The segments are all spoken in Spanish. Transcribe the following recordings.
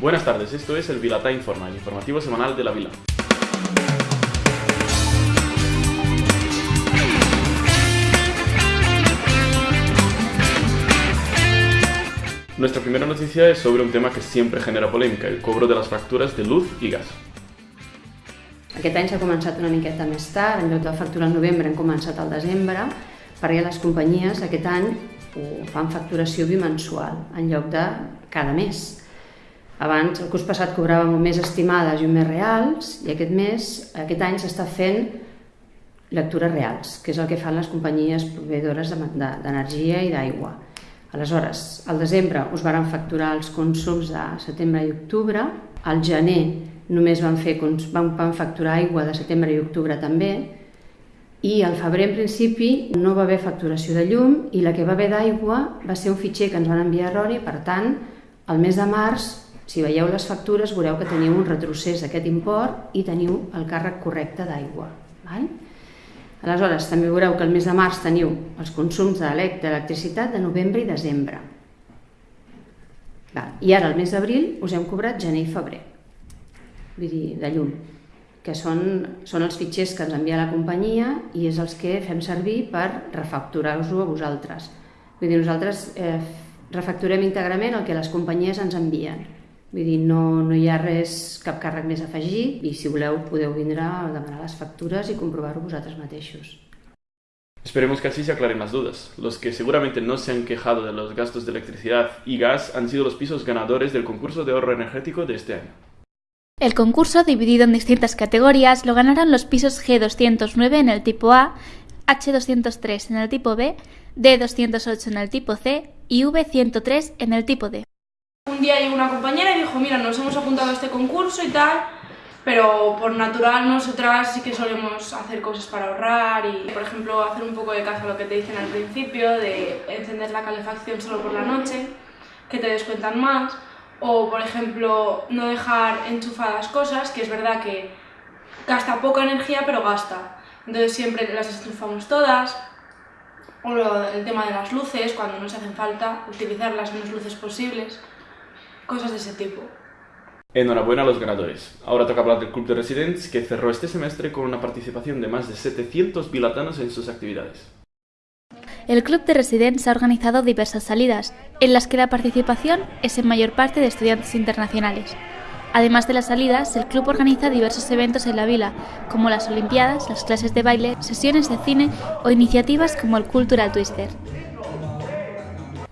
Buenas tardes, esto es el Vilatá Informa, el informativo semanal de la Vila. Nuestra primera noticia es sobre un tema que siempre genera polémica, el cobro de las facturas de luz y gas. Aquest any s'ha començat una miqueta més tard, en lloc de facturar al novembre hem començat al desembre, perquè les companyies aquest any fan facturació bimensual, en lloc de cada mes. Abans, el curs passat cobràvem un mes estimades i un mes reals, i aquest mes, aquest any s'està fent lectures reals, que és el que fan les companyies proveïdores d'energia i d'aigua. Aleshores, al desembre us varen facturar els consums de setembre i octubre, al gener només van, fer, van, van facturar aigua de setembre i octubre també, i al febrer en principi no va haver facturació de llum i la que va haver d'aigua va ser un fitxer que ens van enviar erroni, per tant, al mes de març, si veieu les factures, veureu que teniu un retrocés d'aquest import i teniu el càrrec correcte d'aigua. Aleshores, també veureu que el mes de març teniu els consums d'electricitat de novembre i desembre. Val. I ara, el mes d'abril, us hem cobrat gener i febrer, vull dir, de llum, que són, són els fitxers que ens envia la companyia i és els que fem servir per refacturar-vos-ho a vosaltres. Vull dir, nosaltres eh, refacturem íntegrament el que les companyies ens envien. Vull dir, no, no hi ha res, cap càrrec més afegit i si voleu podeu vindre a demanar les factures i comprovar-ho vosaltres mateixos. Esperemos que así se aclaren las dudas. Los que seguramente no se han quejado de los gastos de electricidad y gas han sido los pisos ganadores del concurso de ahorro energético de este año. El concurso, dividido en distintas categorías, lo ganaron los pisos G209 en el tipo A, H203 en el tipo B, D208 en el tipo C y V103 en el tipo D. Un día llegó una compañera y dijo, mira, nos hemos apuntado a este concurso y tal, pero por natural nosotras sí que solemos hacer cosas para ahorrar y, por ejemplo, hacer un poco de caso a lo que te dicen al principio, de encender la calefacción solo por la noche, que te descuentan más, o, por ejemplo, no dejar enchufadas cosas, que es verdad que gasta poca energía, pero gasta. Entonces siempre las enchufamos todas, o el tema de las luces, cuando nos hacen falta, utilizar las menos luces posibles cosas de ese tipo. Enhorabuena a los ganadores. Ahora toca hablar del Club de Residents, que cerró este semestre con una participación de más de 700 bilatanos en sus actividades. El Club de Residents ha organizado diversas salidas, en las que la participación es en mayor parte de estudiantes internacionales. Además de las salidas, el club organiza diversos eventos en la vila, como las Olimpiadas, las clases de baile, sesiones de cine o iniciativas como el Cultural Twister.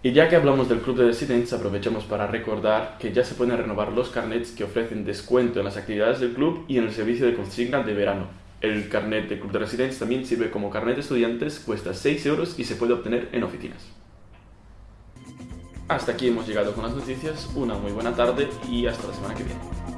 Y ya que hablamos del Club de Residents, aprovechamos para recordar que ya se pueden renovar los carnets que ofrecen descuento en las actividades del club y en el servicio de consigna de verano. El carnet del Club de Residents también sirve como carnet de estudiantes, cuesta 6 euros y se puede obtener en oficinas. Hasta aquí hemos llegado con las noticias, una muy buena tarde y hasta la semana que viene.